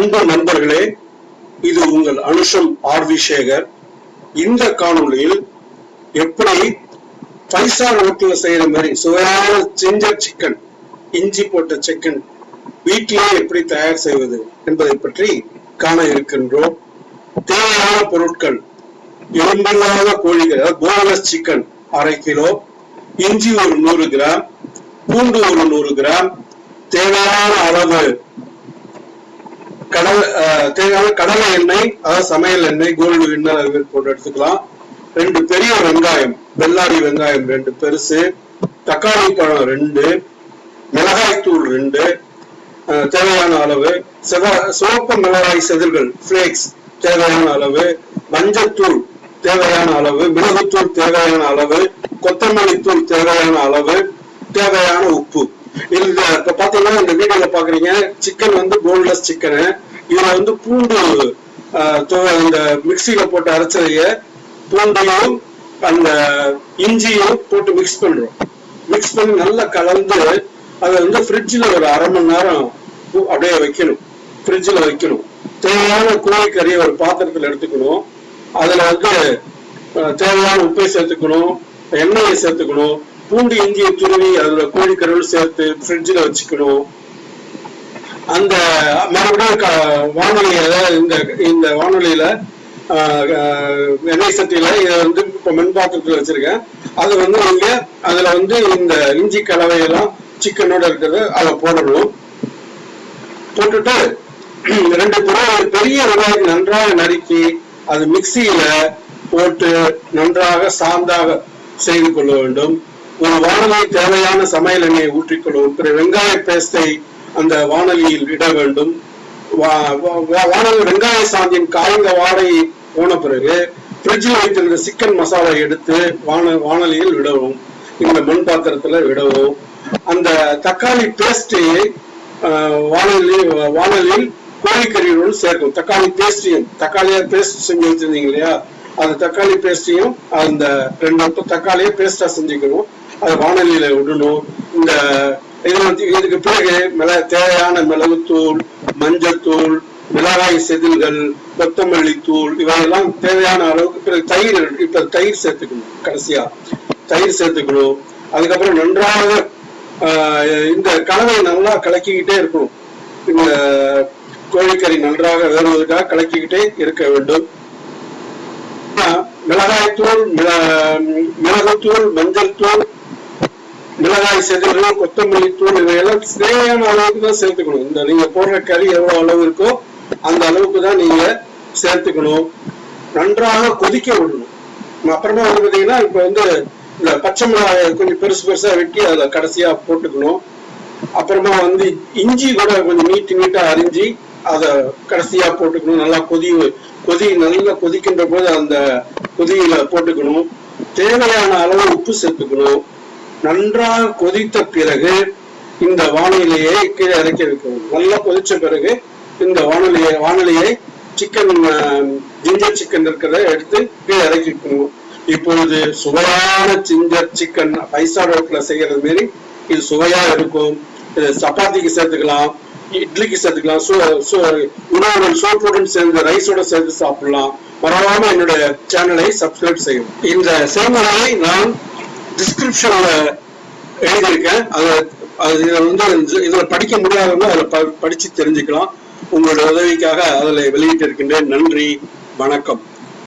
அன்பு நண்பர்களே இது உங்கள் அனுஷம் ஆர் சேகர். இந்த காணொளியில் எப்படி ஃபைவ் ஸ்டார் ஹோட்டல்ல செய்யற மாதிரி சுவையான ஜிஞ்சர் சிக்கன் இஞ்சி போட்ட சிக்கன் வீட்டிலேயே எப்படி தயார் செய்வது என்பதை பற்றி காண இருக்கின்றோம். தேவையான பொருட்கள் எலும்பில்லாத கோழிகள் போனஸ் சிக்கன் அரை கிலோ இஞ்சி ஒரு நூறு கிராம் பூண்டு ஒரு நூறு கிராம் தேவையான அளவு தேவையான கடலை எண்ணெய் அதாவது சமையல் எண்ணெய் கோல்டு வின்னர் அது போட்டு எடுத்துக்கலாம். ரெண்டு பெரிய வெங்காயம் வெள்ளாரி வெங்காயம் ரெண்டு பெருசு தக்காளி பழம் ரெண்டு மிளகாய் தூள் ரெண்டு தேவையான அளவு செவ சிவப்பு மிளகாய் செதில்கள் ஃபிளேக்ஸ் தேவையான அளவு மஞ்சத்தூள் தேவையான அளவு மிளகுத்தூள் தேவையான அளவு கொத்தமல்லி தூள் தேவையான அளவு தேவையான உப்பு. இந்த இப்ப பாத்தீங்கன்னா இந்த வீடியோல பாக்குறீங்க சிக்கன் வந்து போன்லெஸ் சிக்கனு இதுல வந்து பூண்டு அஹ், இந்த மிக்சியில போட்டு அரைச்சதைய பூண்டையும் அந்த இஞ்சியும் போட்டு மிக்ஸ் பண்றோம். மிக்ஸ் பண்ணி நல்லா கலந்து அதை வந்து ஃப்ரிட்ஜில் ஒரு அரை மணி நேரம் அப்படியே வைக்கணும். ஃப்ரிட்ஜில் வைக்கணும். தேவையான கோழிக்கறியை ஒரு பாத்திரத்தில் எடுத்துக்கணும். அதுல வந்து தேவையான உப்பை சேர்த்துக்கணும் எண்ணெயை சேர்த்துக்கணும் பூண்டு இஞ்சியை துருவி அதில் கோழிக்கறிகள் சேர்த்து ஃப்ரிட்ஜில் வச்சுக்கணும். அந்த மறுபடியும் வானொலியில இந்த இந்த வானொலியில எண்ணெய் சட்டியில இதை வந்து இப்போ மின்பாத்திரத்தில் வச்சிருக்கேன். அது வந்து நீங்க அதுல வந்து இந்த இஞ்சி கலவையெல்லாம் சிக்கனோட இருக்கிறது அதை போடணும். போட்டுட்டு ரெண்டு புறம் பெரிய வெங்காயம் நன்றாக நறுக்கி அது மிக்சியில போட்டு நன்றாக சாந்தாக செய்து கொள்ள வேண்டும். ஒரு வானொலி தேவையான சமையல் எண்ணெயை ஊற்றிக்கொள்ளும். பிற வெங்காய பேஸ்டை அந்த வானலியில் இட வேண்டும். வா- வா- வெங்காய சாந்தியின் காய்ந்த வாடை போன பிறகு ஃப்ரிட்ஜில் வைத்திருந்த சிக்கன் மசாலா எடுத்து வான வானொலியில் விடவும் இந்த மண் பாத்திரத்துல விடவும். அந்த தக்காளி பேஸ்டை வானொலி வானொலியில் கோழிக்கறியுடன் சேர்க்கும். தக்காளி பேஸ்டையும் தக்காளியா பேஸ்ட் செஞ்சு வச்சிருந்தீங்க இல்லையா? அந்த தக்காளி பேஸ்டையும் அந்த ரெண்டு தக்காளியை பேஸ்டா செஞ்சுக்கணும். அது வானொலியில விடணும். இந்த இது வந்து இதுக்கு பிறகு மிள தேவையான மிளகுத்தூள் மஞ்சத்தூள் மிளகாய் செதில்கள் கொத்தமல்லி தூள் இவையெல்லாம் தேவையான அளவுக்கு பிறகு தயிர் இப்ப தயிர் சேர்த்துக்கணும் கடைசியா. தயிர் சேர்த்துக்கணும். அதுக்கப்புறம் நன்றாக ஆஹ், இந்த கலவையை நல்லா கலக்கிக்கிட்டே இருக்கணும். இந்த கோழிக்கறி நன்றாக வேறுவதற்காக கலக்கிக்கிட்டே இருக்க வேண்டும். மிளகாய்த்தூள் மிள- மிளகுத்தூள் மஞ்சள் தூள் மிளகாய் செதில்கள் கொத்தமல்லி தூள் இவையெல்லாம் தேவையான அளவுக்கு தான் சேர்த்துக்கணும். இந்த நீங்க போடுற கறி எவ்வளவு அளவு இருக்கோ அந்த அளவுக்கு தான் நீங்க சேர்த்துக்கணும். நன்றாக கொதிக்க விடணும். அப்புறமா வந்து பாத்தீங்கன்னா இப்ப வந்து இந்த பச்சை மிளகாய் கொஞ்சம் பெருசு பெருசா வெட்டி அதை கடைசியா போட்டுக்கணும். அப்புறமா வந்து இஞ்சி கூட கொஞ்சம் நீட்டு நீட்டா அரிஞ்சு அதை கடைசியா போட்டுக்கணும். நல்லா கொதி கொதி நல்லா கொதிக்கின்ற போது அந்த கொதியில போட்டுக்கணும். தேவையான அளவு உப்பு சேர்த்துக்கணும். நன்றாக கொதித்த பிறகு இந்த வானிலையை கீழே இறக்கி வைக்கணும் நல்லா கொதிச்ச பிறகு இந்த வானிலையை வானிலையை சிக்கன் ஜிஞ்சர் சிக்கன் இருக்கிறத எடுத்து கீழே இறக்கி வைக்கணும். இப்பொழுது சுவையான ஜிஞ்சர் சிக்கன் ஃபைவ் ஸ்டார் செய்யறது மாரி இது சுவையா இருக்கும். இது சப்பாத்திக்கு சேர்த்துக்கலாம் இட்லிக்கு சேர்த்துக்கலாம் சோ சோ உணவுடன் சோப்புடன் சேர்ந்து ரைஸோட சேர்த்து சாப்பிடலாம். மறவாம என்னுடைய சேனலை சப்ஸ்கிரைப் செய்யும் இந்த செய்முறையை நான் டிஸ்கிரிப்ஷனில் எழுதியிருக்கேன். அதை அது வந்து இதில் படிக்க முடியாதவங்க அதில் ப- படிச்சு தெரிஞ்சுக்கலாம். உங்களோட உதவிக்காக அதில் வெளியிட்டு இருக்கின்றேன் நன்றி வணக்கம்.